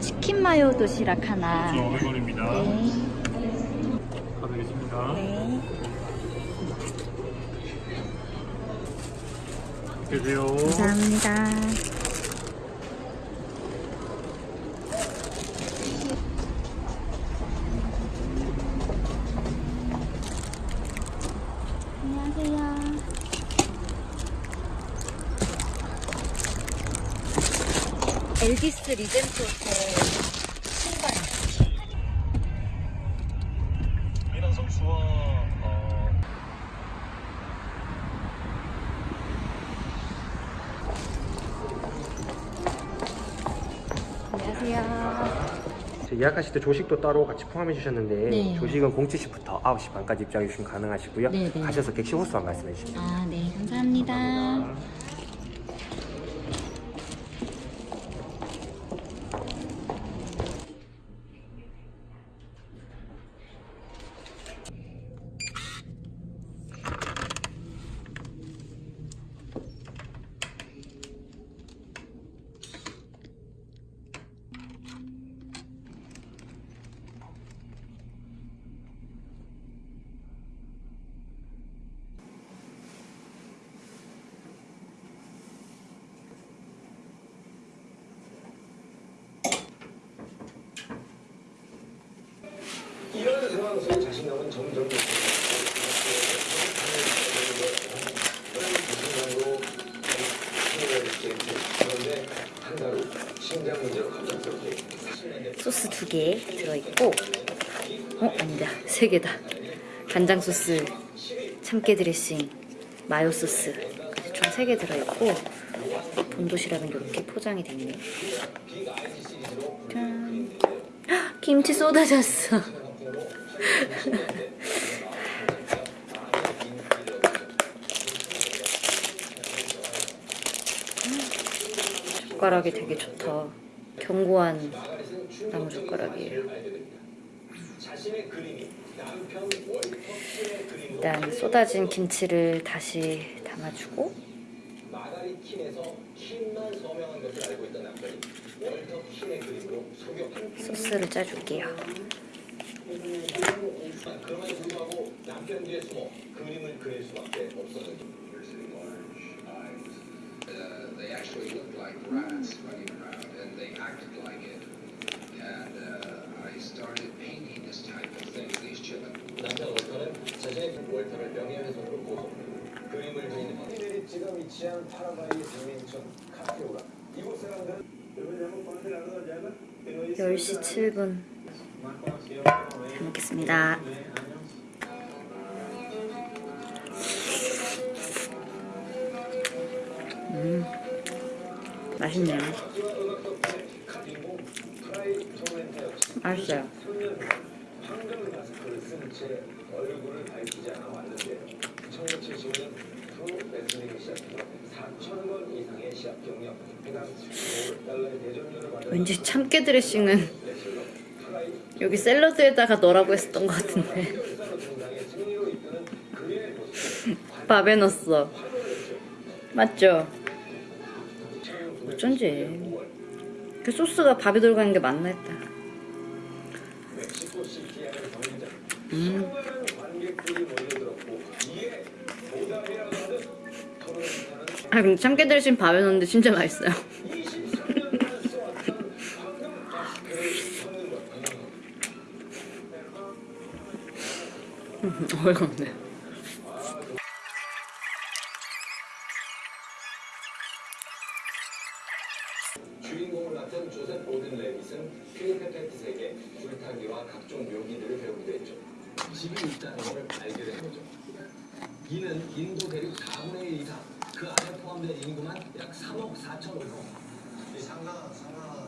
치킨 마요 도시락 하나. 500원입니다. 네. 가드리겠습니다. 네. 계세요. 감사합니다. 엘비스 리젠트 호텔 신발. 미란 선수와 어, 안녕하세요. 예약하실 때 조식도 따로 같이 포함해 주셨는데 네. 조식은 07시부터 9시 반까지 입장해 주시면 가능하시고요. 네, 네. 가셔서 객실 호수만 말씀해 주시면 아, 네. 감사합니다. 상황에 서 자신감은 점점 소스 두 개 들어있고 어? 아니다. 세 개다. 간장 소스 참깨 드레싱 마요 소스. 총 세 개 들어있고 본도시락은 이렇게 포장이 돼 있네요 짠. 헉, 김치 쏟아졌어 젓가락이 되게 좋다. 견고한 나무 젓가락이에요 일단 쏟아진 김치를 다시 담아주고. 소스를 짜줄게요 그럼에도 불구하고 남편 뒤에 숨어 그림을 그릴 수밖에 없었는지 Uh, they actually looked like rats running around, and they acted like it. And uh, I started painting this type of thing, these children. 남편 월터는 자신의 월터를 명예훼손으로 고소 그림을 그리는 메리츠가 위치한 파라과이 백민촌 카페오라 이곳 사람들은 10시 7분 잘 먹겠습니다. 음 맛있네요. 맛있어요. 황금 마스크를 쓴채 얼굴을 밝히지 않아 왔는데 1970년 프로 레슬링 시합으로 4천 번 이상의 시합 경력 해당 5달러의 대전료를 받은 왠지 참깨 드레싱은 여기 샐러드에다가 넣으라고 했었던 것 같은데. 밥에 넣었어. 맞죠? 어쩐지. 그 소스가 밥에 들어가는 게 맞나 했다. 음. 아 근데 참깨 드레싱 밥에 넣었는데 진짜 맛있어요 어이가 없네 주인공을 맡은 조셉 오든 레빗은 필리핀 팬티색의 줄타기와 각종 묘기들을 배우기도 했죠. 집이 있다는 걸 알게 된 거죠. 이는 인도 대륙 4분의 1 이상, 그 안에 포함된 인구만 약 3억 4천억 명. 이 상당한 상당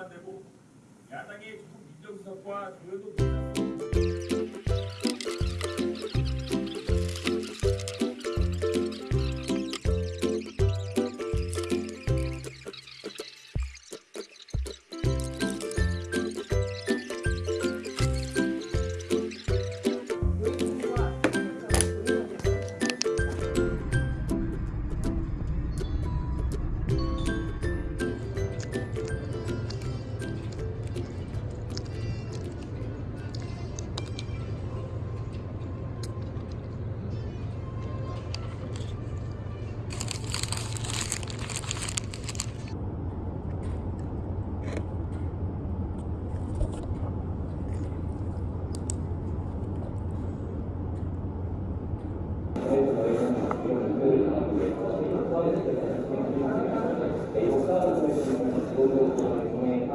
안 되고 야당의 조국 민정수석과 조현도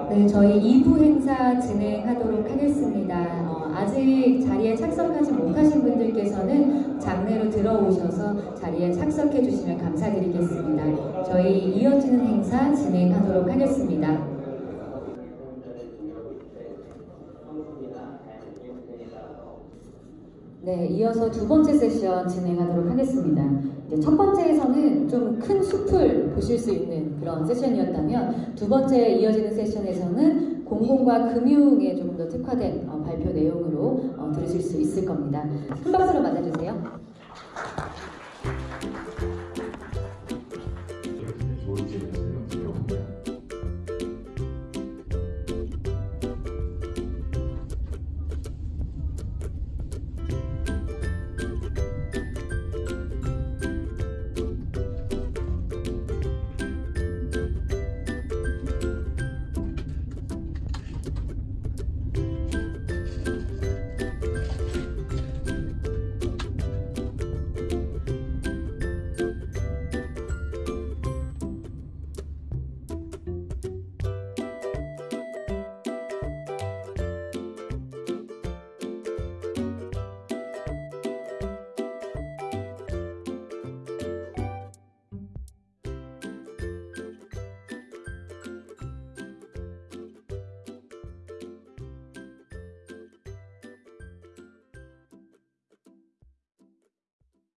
네, 저희 2부 행사 진행하도록 하겠습니다. 어, 아직 자리에 착석하지 못하신 분들께서는 장내로 들어오셔서 자리에 착석해 주시면 감사드리겠습니다. 저희 이어지는 행사 진행하도록 하겠습니다. 네, 이어서 두 번째 세션 진행하도록 하겠습니다. 첫 번째에서는 좀 큰 숲을 보실 수 있는 그런 세션이었다면 두 번째 이어지는 세션에서는 공공과 금융에 좀더 특화된 어, 발표 내용으로 어, 들으실 수 있을 겁니다. 큰 박수로 맞아주세요.